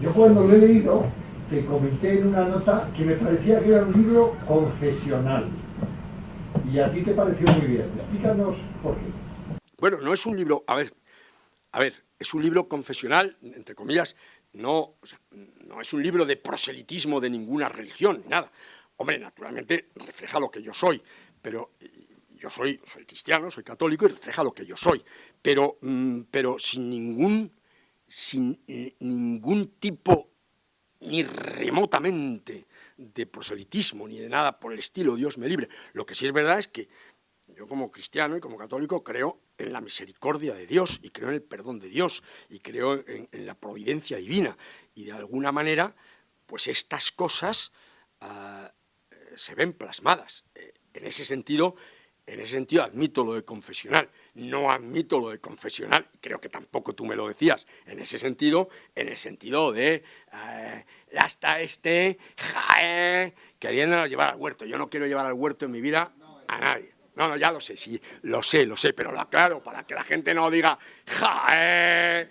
Yo cuando lo he leído, te comenté en una nota que me parecía que era un libro confesional. Y a ti te pareció muy bien. Explícanos por qué. Bueno, no es un libro, a ver, a ver, es un libro confesional, entre comillas, no, no es un libro de proselitismo de ninguna religión, nada. Hombre, naturalmente refleja lo que yo soy, pero yo soy, soy cristiano, soy católico y refleja lo que yo soy, pero, mm, pero sin ningún, sin ningún tipo ni remotamente de proselitismo ni de nada por el estilo, Dios me libre. Lo que sí es verdad es que yo como cristiano y como católico creo en la misericordia de Dios y creo en el perdón de Dios y creo en, la providencia divina y de alguna manera pues estas cosas ah, se ven plasmadas. Eh, en ese sentido, en ese sentido admito lo de confesional, no admito lo de confesional, creo que tampoco tú me lo decías, en ese sentido, en el sentido de eh, hasta este jae, queriéndonos llevar al huerto. Yo no quiero llevar al huerto en mi vida a nadie. No, no, ya lo sé, sí, lo sé, lo sé, pero lo aclaro para que la gente no diga jae.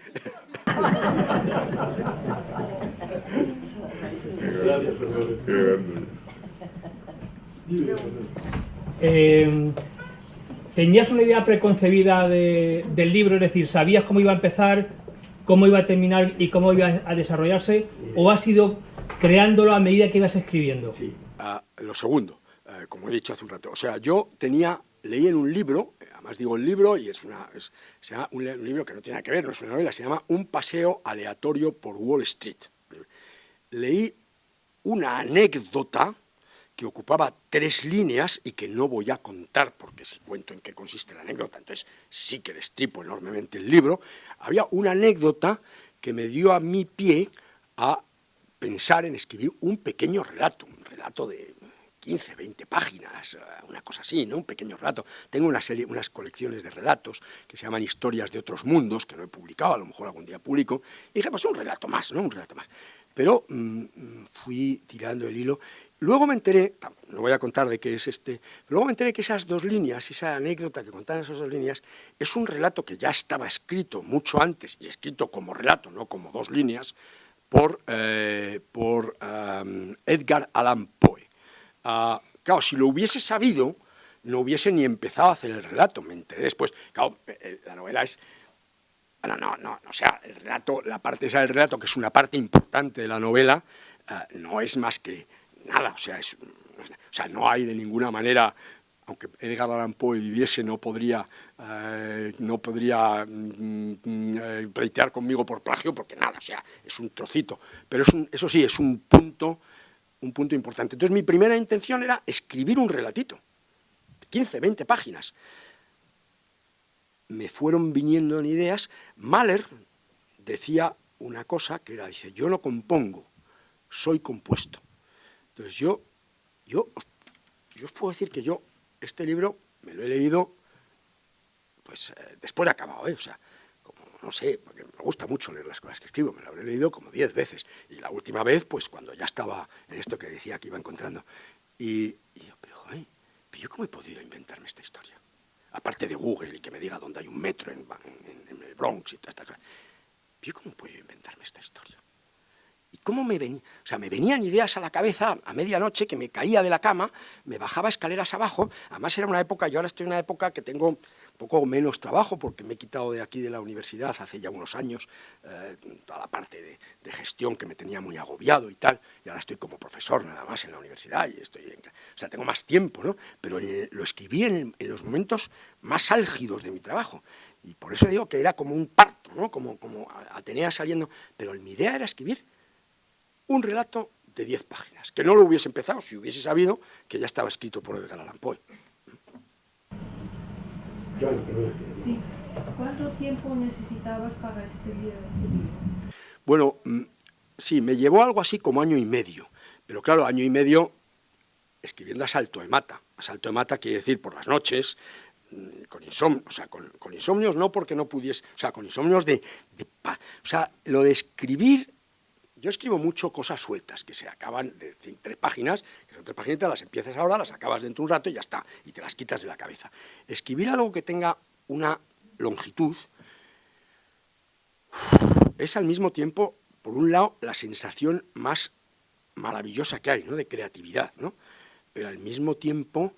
Eh, ¿Tenías una idea preconcebida del libro? Es decir, ¿sabías cómo iba a empezar, cómo iba a terminar y cómo iba a desarrollarse? ¿O has ido creándolo a medida que ibas escribiendo? Sí, ah, lo segundo, eh, como he dicho hace un rato. O sea, yo tenía, leí en un libro, además digo el libro, y es, una, llama un, libro que no tiene nada que ver, no es una novela, se llama Un paseo aleatorio por Wall Street. Leí una anécdota que ocupaba tres líneas y que no voy a contar porque si cuento en qué consiste la anécdota, entonces sí que destripo enormemente el libro, había una anécdota que me dio a mi pie a pensar en escribir un pequeño relato, un relato de 15, 20 páginas, una cosa así, ¿no? un pequeño relato. Tengo unas colecciones de relatos que se llaman Historias de otros mundos, que no he publicado, a lo mejor algún día publico, y dije, pues un relato más, ¿no? un relato más. Pero mm, mm, fui tirando el hilo Luego me enteré, no voy a contar de qué es este, luego me enteré que esas dos líneas, esa anécdota que contaban esas dos líneas, es un relato que ya estaba escrito mucho antes, y escrito como relato, no como dos líneas, por, eh, por Edgar Allan Poe. Ah, claro, si lo hubiese sabido, no hubiese ni empezado a hacer el relato, me enteré después. Claro, eh, la novela es... Bueno, no, no, o sea, el relato, la parte esa del relato, que es una parte importante de la novela, ah, no es más que nada, o sea, es, no hay de ninguna manera, aunque Edgar Allan Poe viviese, no podría, eh, no podría mm, mm, eh, pleitear conmigo por plagio, porque nada, o sea, es un trocito, pero es un, eso sí, es un punto, un punto importante. Entonces mi primera intención era escribir un relatito, 15, 20 páginas. Me fueron viniendo en ideas, Mahler decía una cosa que era, dice, yo no compongo, soy compuesto. Entonces yo, yo, yo os puedo decir que yo este libro me lo he leído pues eh, después de acabado, ¿eh? o sea, no sé, porque me gusta mucho leer las cosas que escribo, me lo habré leído como diez veces, y la última vez, pues cuando ya estaba en esto que decía que iba encontrando, y, yo, pero joder, yo cómo he podido inventarme esta historia, aparte de Google y que me diga dónde hay un metro en, Bronx y toda esta cosa, yo cómo he podido inventarme esta historia, ¿Cómo me venía? O sea, me venían ideas a la cabeza a medianoche que me caía de la cama, me bajaba escaleras abajo, además era una época, yo ahora estoy en una época que tengo poco menos trabajo porque me he quitado de aquí de la universidad hace ya unos años eh, toda la parte de, gestión que me tenía muy agobiado y tal, y ahora estoy como profesor nada más en la universidad y estoy, o sea, tengo más tiempo, ¿no? Pero lo escribí en, los momentos más álgidos de mi trabajo y por eso digo que era como un parto, ¿no? Como, como Atenea saliendo, pero mi idea era escribir un relato de 10 páginas, que no lo hubiese empezado si hubiese sabido que ya estaba escrito por Edgar Allan Poe. Sí. ¿Cuánto tiempo necesitabas para escribir ese libro? Bueno, mm, sí, me llevó algo así como año y medio, pero claro, año y medio escribiendo a salto de mata. A salto de mata quiere decir por las noches, mm, con insomnio, o sea, con, insomnios no porque no pudiese, o sea, con insomnios de, de, o sea, lo de escribir yo escribo mucho cosas sueltas, que se acaban de tres páginas, que son tres páginas, las empiezas ahora, las acabas dentro de un rato y ya está, y te las quitas de la cabeza. Escribir algo que tenga una longitud es al mismo tiempo por un lado, la sensación más maravillosa que hay, ¿no?, de creatividad, ¿no? Pero al mismo tiempo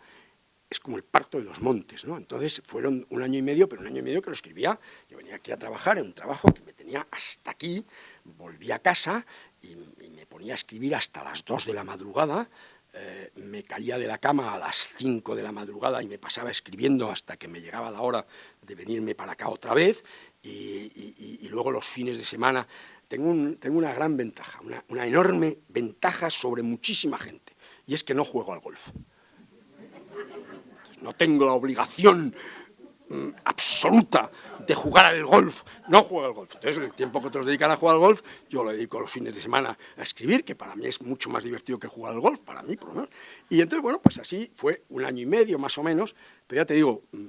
es como el parto de los montes, ¿no? Entonces fueron un año y medio, pero un año y medio que lo escribía, yo venía aquí a trabajar en un trabajo que me tenía hasta aquí, volví a casa y, me ponía a escribir hasta las 2 de la madrugada, eh, me caía de la cama a las 5 de la madrugada y me pasaba escribiendo hasta que me llegaba la hora de venirme para acá otra vez, y, luego los fines de semana. Tengo, una gran ventaja, una, una enorme ventaja sobre muchísima gente, y es que no juego al golf no tengo la obligación mm, absoluta de jugar al golf, no juego al golf. Entonces, el tiempo que otros dedican a jugar al golf, yo lo dedico los fines de semana a escribir, que para mí es mucho más divertido que jugar al golf, para mí por lo menos. Y entonces, bueno, pues así fue un año y medio más o menos, pero ya te digo, mm,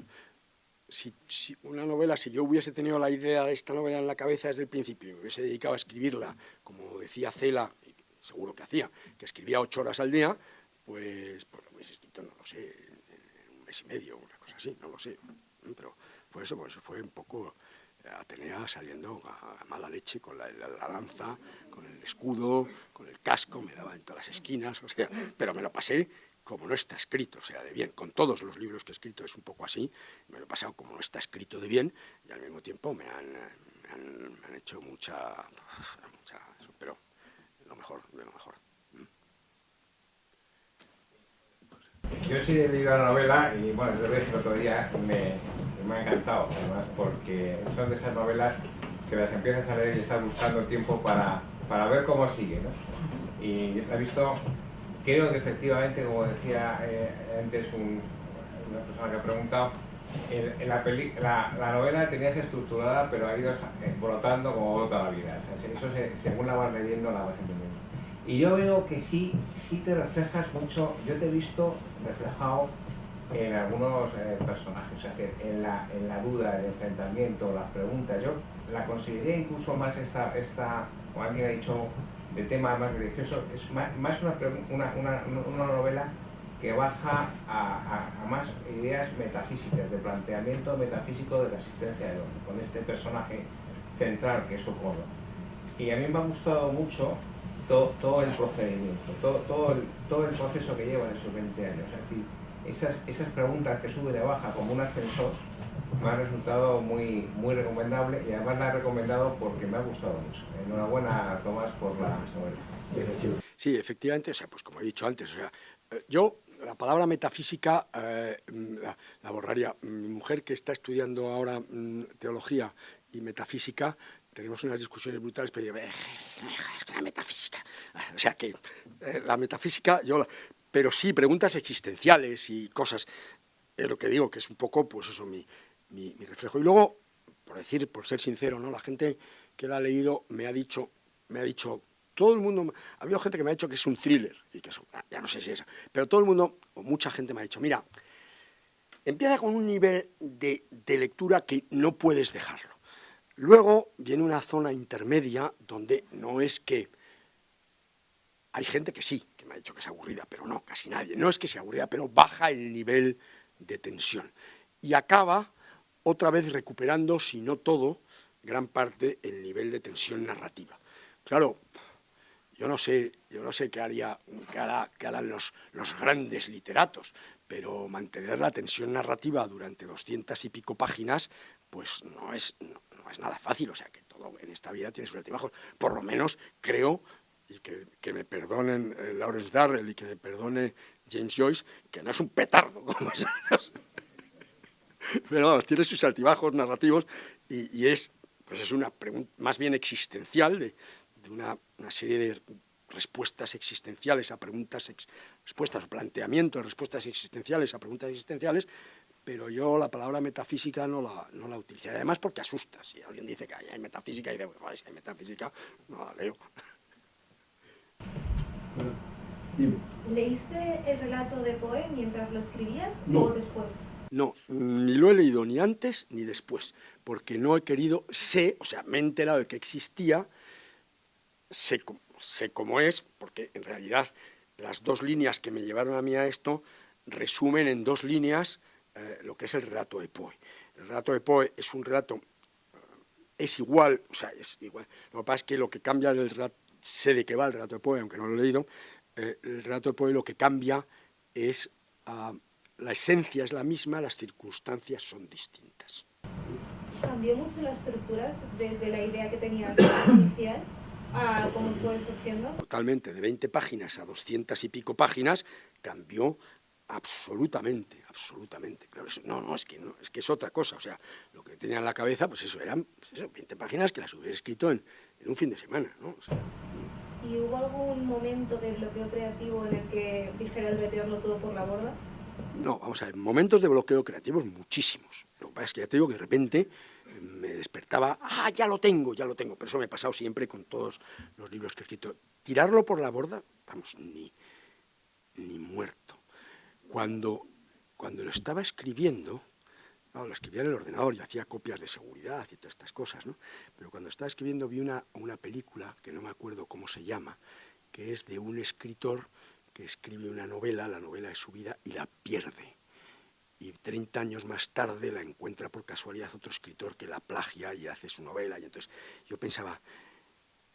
si, una novela, si yo hubiese tenido la idea de esta novela en la cabeza desde el principio me hubiese dedicado a escribirla, como decía Cela, seguro que hacía, que escribía ocho horas al día, pues, pues lo hubiese escrito, no lo sé, mes y medio, una cosa así, no lo sé. Pero fue eso, pues fue un poco eh, Atenea saliendo a, mala leche con la, lanza, con el escudo, con el casco, me daba en todas las esquinas, o sea, pero me lo pasé como no está escrito, o sea, de bien. Con todos los libros que he escrito es un poco así, me lo he pasado como no está escrito de bien y al mismo tiempo me han, me han, hecho mucha, mucha, pero lo mejor, de lo mejor. Yo sí he leído la novela y bueno, lo dije el otro día, me, me ha encantado además porque son de esas novelas que las empiezas a leer y estás buscando tiempo para, para ver cómo sigue. ¿no? Y he visto, creo que efectivamente, como decía eh, antes una persona que ha preguntado, en, la, peli, la, la, novela tenías estructurada pero ha ido brotando como brota la vida. O sea, eso según la vas leyendo la vas entendiendo. Y yo veo que sí, sí te reflejas mucho, yo te he visto reflejado en algunos eh, personajes, es decir, en la, en la duda, el enfrentamiento, las preguntas. Yo la consideraría incluso más esta, esta como alguien ha dicho, de tema más religioso, es más, una, una, una, novela que baja a, a, más ideas metafísicas, de planteamiento metafísico de la existencia de hombre, con este personaje central que es Socorro. Y a mí me ha gustado mucho todo, el procedimiento, todo, todo, el, todo el proceso que lleva en esos 20 años. Es decir, esas, esas preguntas que suben y baja como un ascensor me han resultado muy, muy recomendable y además la he recomendado porque me ha gustado mucho. Enhorabuena, Tomás, por la Sí, efectivamente, o sea, pues como he dicho antes, o sea, eh, yo la palabra metafísica eh, la, borraría. Mi mujer que está estudiando ahora mm, teología y metafísica tenemos unas discusiones brutales, pero yo, es la metafísica. O sea que eh, la metafísica, yo, pero sí, preguntas existenciales y cosas, es lo que digo, que es un poco, pues eso, mi, mi, reflejo. Y luego, por decir, por ser sincero, ¿no? La gente que la ha leído me ha dicho, me ha dicho, todo el mundo, ha habido gente que me ha dicho que es un thriller, y que eso, ah, ya no sé si es, pero todo el mundo, o mucha gente me ha dicho, mira, empieza con un nivel de, de lectura que no puedes dejarlo. Luego viene una zona intermedia donde no es que... Hay gente que sí, que me ha dicho que es aburrida, pero no, casi nadie. No es que sea aburrida, pero baja el nivel de tensión. Y acaba otra vez recuperando, si no todo, gran parte el nivel de tensión narrativa. Claro, yo no sé, yo no sé qué, haría, qué, harán los, los, grandes literatos, pero mantener la tensión narrativa durante doscientas y pico páginas, pues no es, es nada fácil, o sea que todo en esta vida tiene sus altibajos. Por lo menos creo, y que, me perdonen eh, Lawrence Darrell y que me perdone James Joyce, que no es un petardo como esos. Pero tiene sus altibajos narrativos y, es, pues es una pregunta más bien existencial de, una, serie de respuestas existenciales a preguntas, respuestas o planteamientos, respuestas existenciales a preguntas existenciales, pero yo la palabra metafísica no la, no la utilizo. Además porque asusta. Si alguien dice que hay metafísica, y dice, si hay metafísica, no la leo. ¿Leíste el relato de Poe mientras lo escribías o después? No, ni lo he leído ni antes ni después, porque no he querido, sé, o sea, me he enterado de que existía, sé, cómo es, porque en realidad las dos líneas que me llevaron a mí a esto resumen en dos líneas eh, lo que es el relato de Poe. El relato de Poe es un relato eh, es igual, o sea, es igual. Lo que pasa es que lo que cambia el relato, sé de qué va el relato de Poe, aunque no lo he leído, eh, el relato de Poe lo que cambia es, ah, la esencia es la misma, las circunstancias son distintas. ¿Cambió mucho la estructura desde la idea que tenías inicial a cómo fue surgiendo? Totalmente, de 20 páginas a 200 y pico páginas, cambió absolutamente, absolutamente. Claro, eso, no, no, es que no, es que es otra cosa. O sea, lo que tenía en la cabeza, pues eso, eran pues eso, 20 páginas que las hubiera escrito en, en un fin de semana, ¿no? O sea, ¿Y hubo algún momento de bloqueo creativo en el que dijera el meteorlo todo por la borda? No, vamos a ver, momentos de bloqueo creativos muchísimos. Lo que pasa es que ya te digo que de repente me despertaba, ah, ya lo tengo, ya lo tengo. Pero eso me ha pasado siempre con todos los libros que he escrito. Tirarlo por la borda, vamos, ni, ni muerto. Cuando, cuando lo estaba escribiendo, lo escribía en el ordenador y hacía copias de seguridad y todas estas cosas, ¿no? Pero cuando estaba escribiendo vi una, una película, que no me acuerdo cómo se llama, que es de un escritor que escribe una novela, la novela de su vida, y la pierde. Y 30 años más tarde la encuentra por casualidad otro escritor que la plagia y hace su novela. Y entonces yo pensaba,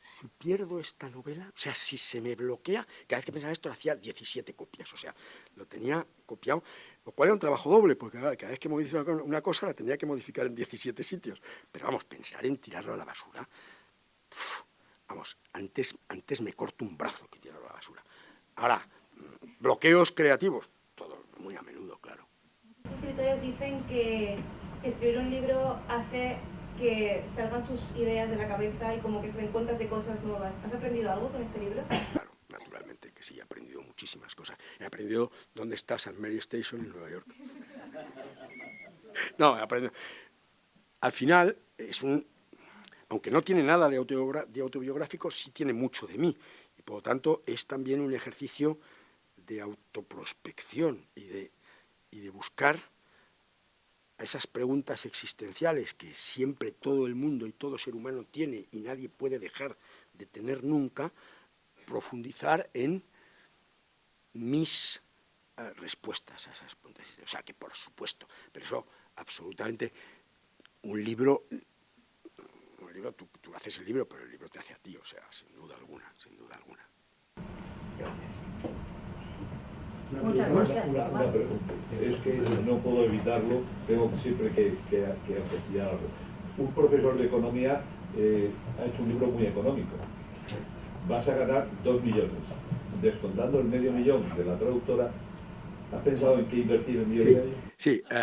si pierdo esta novela, o sea, si se me bloquea, cada vez que pensaba esto hacía 17 copias, o sea, lo tenía copiado, lo cual era un trabajo doble, porque cada vez que modificaba una cosa la tenía que modificar en 17 sitios. Pero vamos, pensar en tirarlo a la basura, vamos, antes, antes me corto un brazo que tirarlo a la basura. Ahora, bloqueos creativos, todo muy a menudo, claro. Los escritores dicen que escribir un libro hace que salgan sus ideas de la cabeza y como que se den cuentas de cosas nuevas. ¿Has aprendido algo con este libro? Claro, naturalmente que sí, he aprendido muchísimas cosas. He aprendido dónde está St. Mary Station en Nueva York. No, he aprendido. Al final, es un, aunque no tiene nada de, de autobiográfico, sí tiene mucho de mí. Y por lo tanto, es también un ejercicio de autoprospección y de, y de buscar a esas preguntas existenciales que siempre todo el mundo y todo ser humano tiene y nadie puede dejar de tener nunca, profundizar en mis eh, respuestas a esas preguntas. O sea, que por supuesto, pero eso absolutamente, un libro, un libro tú, tú haces el libro, pero el libro te hace a ti, o sea, sin duda alguna, sin duda alguna. Muchas Una- gracias. Una, una pregunta. Es que no puedo evitarlo, tengo siempre que, que, que apreciarlo. Un profesor de economía eh, ha hecho un libro muy económico. Vas a ganar dos millones. Descontando el medio millón de la traductora, ¿has pensado en qué invertir el millón y medio? Sí, eh,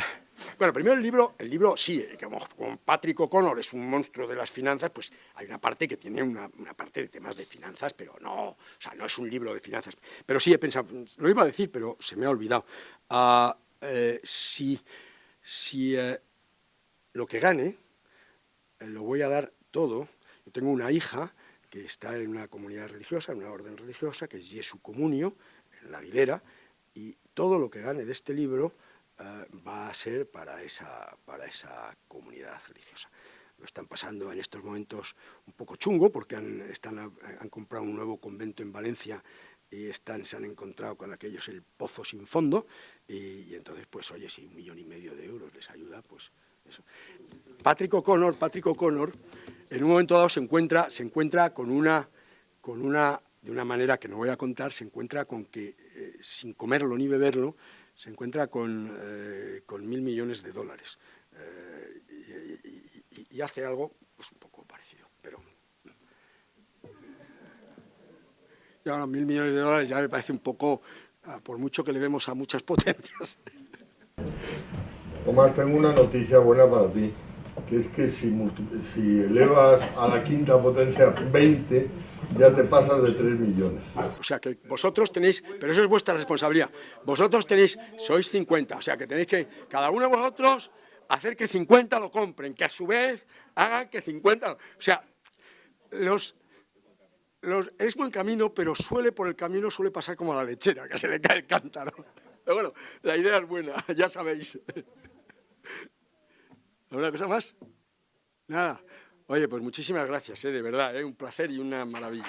bueno, primero el libro, el libro sí, eh, como, como Patrick O'Connor es un monstruo de las finanzas, pues hay una parte que tiene una, una parte de temas de finanzas, pero no, o sea, no es un libro de finanzas. Pero sí he pensado, lo iba a decir, pero se me ha olvidado. Ah, eh, si si eh, lo que gane eh, lo voy a dar todo, yo tengo una hija que está en una comunidad religiosa, en una orden religiosa, que es Jesu Comunio, en la Aguilera, y todo lo que gane de este libro eh, va a ser para esa, para esa comunidad religiosa. Lo están pasando en estos momentos un poco chungo porque han, están, han comprado un nuevo convento en Valencia y están, se han encontrado con aquellos el pozo sin fondo y, y entonces pues oye si un millón y medio de euros les ayuda pues eso. Patrick O'Connor, Patrick O'Connor en un momento dado se encuentra, se encuentra con una, con una, de una manera que no voy a contar, se encuentra con que eh, sin comerlo ni beberlo se encuentra con, eh, con mil millones de dólares eh, y, hace algo pues, un poco parecido, pero... Ya mil millones de dólares ya me parece un poco, ah, por mucho que le vemos a muchas potencias. Omar, tengo una noticia buena para ti, que es que si, si elevas a la quinta potencia 20, ya te pasas de 3 millones. O sea que vosotros tenéis, pero eso es vuestra responsabilidad, vosotros tenéis, sois 50, o sea que tenéis que, cada uno de vosotros, hacer que 50 lo compren, que a su vez hagan que 50, o sea, los, es buen camino, pero suele por el camino, suele pasar como la lechera, que se le cae el cántaro. Pero bueno, la idea es buena, ya sabéis. ¿Alguna cosa más? Nada. Oye, pues muchísimas gracias, ¿eh? de verdad, ¿eh? un placer y una maravilla.